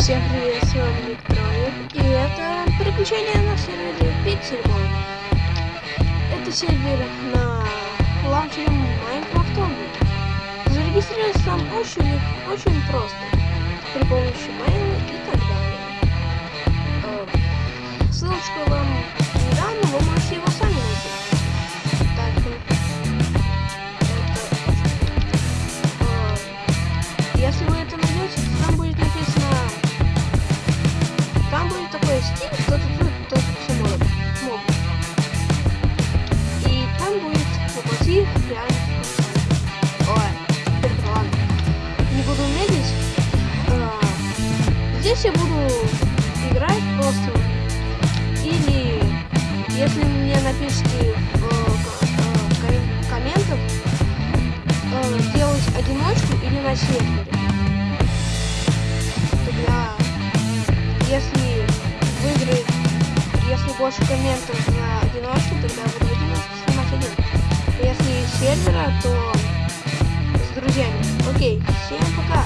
Всем привет, с вами Ник Троик, и это приключение на сервере Pixelmon. Это сервер на лаунчере Minecraft Зарегистрироваться там очень, очень просто, при помощи мейла и так далее. Эм, ссылочка стиль, кто тут кто тут все может. Моб. И там будет воплоти реальных Ой, теперь ладно. Не буду медлить. А, здесь я буду играть просто. Или если мне напишите в э, ком комментах э, делать одиночку или на сервере. Больше комментов на одиночку, тогда буду одиночку снимать один. Если сервера, то с друзьями. Окей, всем пока!